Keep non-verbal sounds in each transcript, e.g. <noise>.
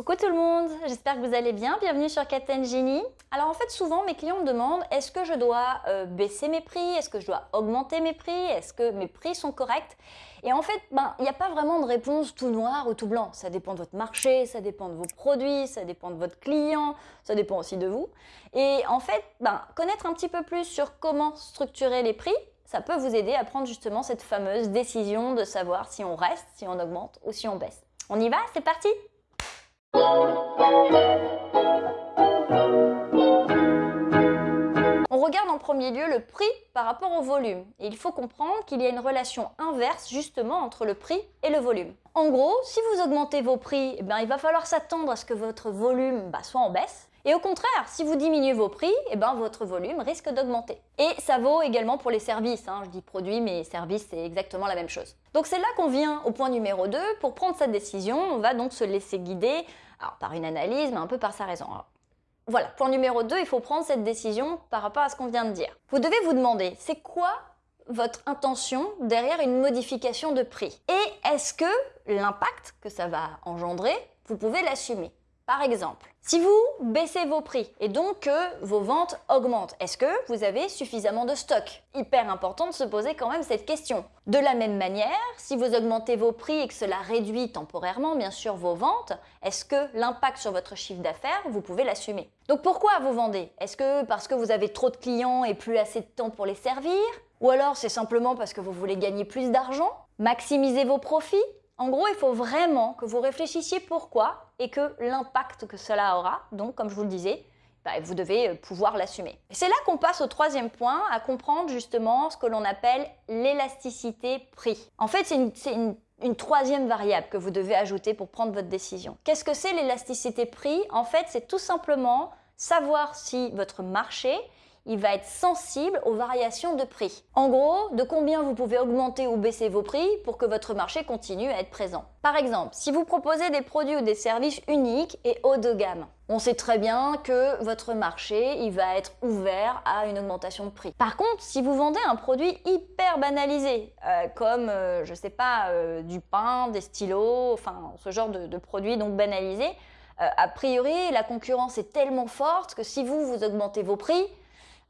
Coucou tout le monde, j'espère que vous allez bien, bienvenue sur Captain Genie. Alors en fait souvent mes clients me demandent est-ce que je dois euh, baisser mes prix, est-ce que je dois augmenter mes prix, est-ce que mes prix sont corrects? Et en fait ben, il n'y a pas vraiment de réponse tout noir ou tout blanc, ça dépend de votre marché, ça dépend de vos produits, ça dépend de votre client, ça dépend aussi de vous. Et en fait ben, connaître un petit peu plus sur comment structurer les prix, ça peut vous aider à prendre justement cette fameuse décision de savoir si on reste, si on augmente ou si on baisse. On y va? C'est parti on regarde en premier lieu le prix par rapport au volume. Et il faut comprendre qu'il y a une relation inverse justement entre le prix et le volume. En gros, si vous augmentez vos prix, eh bien, il va falloir s'attendre à ce que votre volume bah, soit en baisse. Et au contraire, si vous diminuez vos prix, eh ben, votre volume risque d'augmenter. Et ça vaut également pour les services. Hein. Je dis produits, mais services, c'est exactement la même chose. Donc c'est là qu'on vient au point numéro 2. Pour prendre cette décision, on va donc se laisser guider par une analyse, mais un peu par sa raison. voilà, point numéro 2, il faut prendre cette décision par rapport à ce qu'on vient de dire. Vous devez vous demander, c'est quoi votre intention derrière une modification de prix? Et est-ce que l'impact que ça va engendrer, vous pouvez l'assumer? Par exemple, si vous baissez vos prix et donc que vos ventes augmentent, est-ce que vous avez suffisamment de stock? Hyper important de se poser quand même cette question. De la même manière, si vous augmentez vos prix et que cela réduit temporairement bien sûr vos ventes, est-ce que l'impact sur votre chiffre d'affaires, vous pouvez l'assumer? Donc pourquoi vous vendez? Est-ce que parce que vous avez trop de clients et plus assez de temps pour les servir? Ou alors c'est simplement parce que vous voulez gagner plus d'argent? Maximiser vos profits? En gros, il faut vraiment que vous réfléchissiez pourquoi et que l'impact que cela aura, donc comme je vous le disais, bah, vous devez euh, pouvoir l'assumer. C'est là qu'on passe au troisième point, à comprendre justement ce que l'on appelle l'élasticité prix. En fait, c'est une, une troisième variable que vous devez ajouter pour prendre votre décision. Qu'est-ce que c'est l'élasticité prix? En fait, c'est tout simplement savoir si votre marché il va être sensible aux variations de prix. En gros, de combien vous pouvez augmenter ou baisser vos prix pour que votre marché continue à être présent. Par exemple, si vous proposez des produits ou des services uniques et haut de gamme, on sait très bien que votre marché va être ouvert à une augmentation de prix. Par contre, si vous vendez un produit hyper banalisé, euh, comme, euh, je sais pas, euh, du pain, des stylos, enfin ce genre de, de produits donc banalisés, a priori, la concurrence est tellement forte que si vous, vous augmentez vos prix,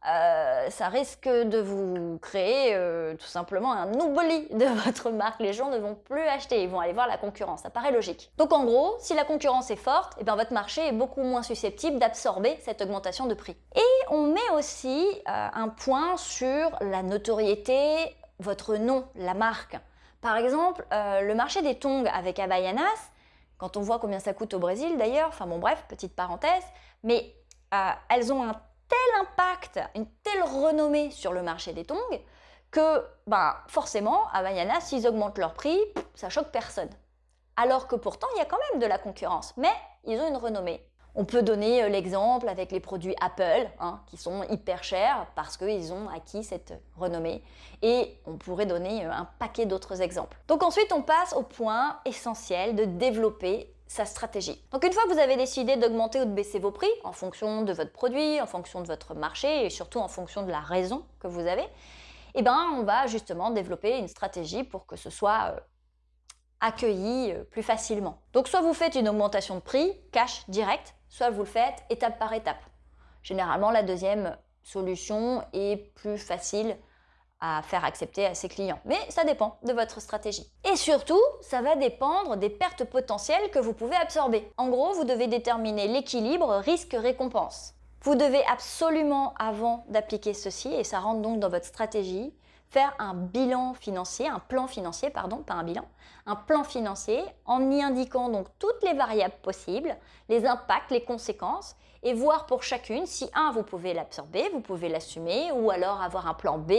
euh, ça risque de vous créer euh, tout simplement un oubli de <laughs> votre marque. Les gens ne vont plus acheter, ils vont aller voir la concurrence. Ça paraît logique. Donc en gros, si la concurrence est forte, et eh bien votre marché est beaucoup moins susceptible d'absorber cette augmentation de prix. Et on met aussi euh, un point sur la notoriété, votre nom, la marque. Par exemple, le marché des tongs avec Havaianas, quand on voit combien ça coûte au Brésil d'ailleurs, enfin bon bref, petite parenthèse, mais elles ont un tel impact, une telle renommée sur le marché des tongs que ben, forcément, Havaiana, s'ils augmentent leur prix, ça choque personne. Alors que pourtant, il y a quand même de la concurrence, mais ils ont une renommée. On peut donner euh, l'exemple avec les produits Apple, hein, qui sont hyper chers parce qu'ils ont acquis cette renommée. Et on pourrait donner euh, un paquet d'autres exemples. Donc ensuite, on passe au point essentiel de développer sa stratégie. Donc une fois que vous avez décidé d'augmenter ou de baisser vos prix en fonction de votre produit, en fonction de votre marché et surtout en fonction de la raison que vous avez, eh ben on va justement développer une stratégie pour que ce soit euh, accueilli euh, plus facilement. Donc soit vous faites une augmentation de prix, cash direct, soit vous le faites étape par étape. Généralement la deuxième solution est plus facile à faire accepter à ses clients. Mais ça dépend de votre stratégie. Et surtout, ça va dépendre des pertes potentielles que vous pouvez absorber. En gros, vous devez déterminer l'équilibre risque-récompense. Vous devez absolument, avant d'appliquer ceci, et ça rentre donc dans votre stratégie, faire un bilan financier, un plan financier, pardon, pas un bilan, un plan financier en y indiquant donc toutes les variables possibles, les impacts, les conséquences, et voir pour chacune si, un, vous pouvez l'absorber, vous pouvez l'assumer, ou alors avoir un plan B,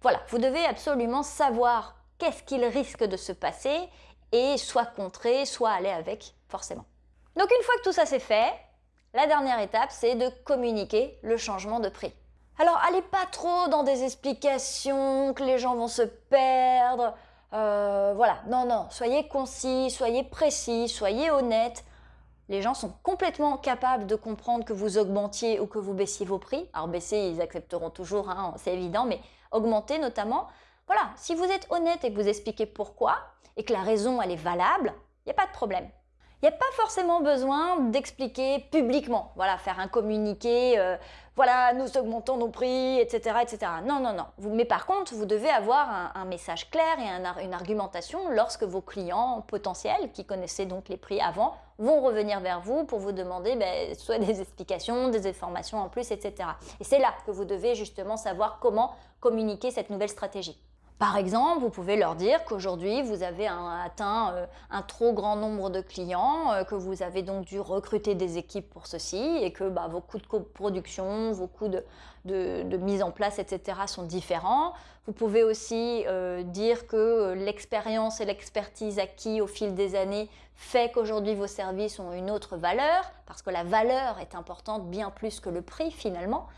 voilà, vous devez absolument savoir qu'est-ce qu'il risque de se passer et soit contrer, soit aller avec, forcément. Donc une fois que tout ça c'est fait, la dernière étape c'est de communiquer le changement de prix. Alors allez pas trop dans des explications que les gens vont se perdre, euh, voilà, non, non, soyez concis, soyez précis, soyez honnête. Les gens sont complètement capables de comprendre que vous augmentiez ou que vous baissiez vos prix. Alors baisser, ils accepteront toujours, hein, c'est évident, mais augmenter notamment. Voilà, si vous êtes honnête et que vous expliquez pourquoi, et que la raison elle est valable, il n'y a pas de problème. Il n'y a pas forcément besoin d'expliquer publiquement, voilà, faire un communiqué, euh, voilà, nous augmentons nos prix, etc. etc. Non, non, non. mais par contre, vous devez avoir un, message clair et une argumentation lorsque vos clients potentiels, qui connaissaient donc les prix avant, vont revenir vers vous pour vous demander ben, soit des explications, des informations en plus, etc. Et c'est là que vous devez justement savoir comment communiquer cette nouvelle stratégie. Par exemple, vous pouvez leur dire qu'aujourd'hui, vous avez atteint euh, un trop grand nombre de clients, euh, que vous avez donc dû recruter des équipes pour ceci et que bah, vos coûts de production, vos coûts de, mise en place, etc. sont différents. Vous pouvez aussi euh, dire que l'expérience et l'expertise acquis au fil des années fait qu'aujourd'hui vos services ont une autre valeur, parce que la valeur est importante bien plus que le prix finalement.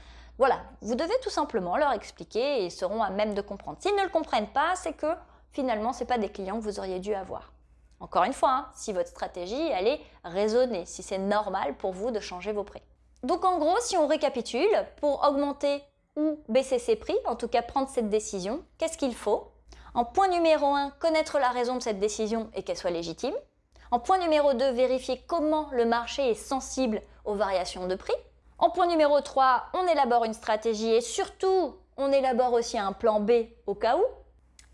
Voilà, vous devez tout simplement leur expliquer et ils seront à même de comprendre. S'ils ne le comprennent pas, c'est que finalement, ce n'est pas des clients que vous auriez dû avoir. Encore une fois, hein, si votre stratégie, elle est raisonnée, si c'est normal pour vous de changer vos prix. Donc en gros, si on récapitule, pour augmenter ou baisser ses prix, en tout cas prendre cette décision, qu'est-ce qu'il faut? En point numéro 1, connaître la raison de cette décision et qu'elle soit légitime. En point numéro 2, vérifier comment le marché est sensible aux variations de prix. En point numéro 3, on élabore une stratégie et surtout, on élabore aussi un plan B au cas où.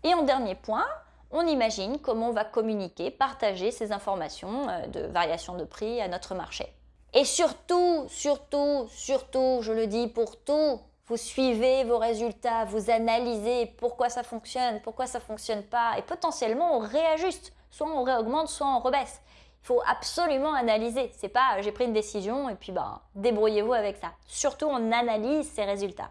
Et en dernier point, on imagine comment on va communiquer, partager ces informations euh, de variation de prix à notre marché. Et surtout, surtout, surtout, je le dis pour tout, vous suivez vos résultats, vous analysez pourquoi ça fonctionne, pourquoi ça ne fonctionne pas, et potentiellement on réajuste, soit on réaugmente, soit on rebaisse. Faut absolument analyser. C'est pas j'ai pris une décision et puis bah, débrouillez-vous avec ça. Surtout on analyse ses résultats.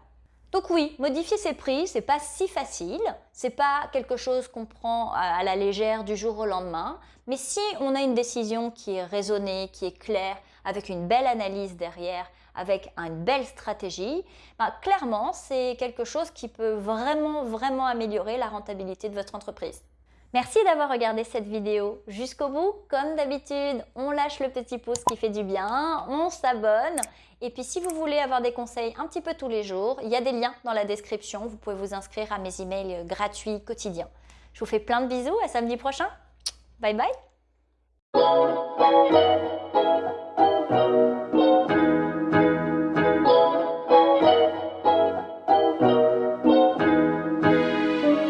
Donc oui, modifier ses prix, c'est pas si facile, c'est pas quelque chose qu'on prend à la légère du jour au lendemain, mais si on a une décision qui est raisonnée, qui est claire, avec une belle analyse derrière, avec une belle stratégie, bah, clairement c'est quelque chose qui peut vraiment vraiment améliorer la rentabilité de votre entreprise. Merci d'avoir regardé cette vidéo jusqu'au bout. Comme d'habitude, on lâche le petit pouce qui fait du bien, on s'abonne. Et puis si vous voulez avoir des conseils un petit peu tous les jours, il y a des liens dans la description. Vous pouvez vous inscrire à mes emails gratuits quotidiens. Je vous fais plein de bisous, à samedi prochain. Bye bye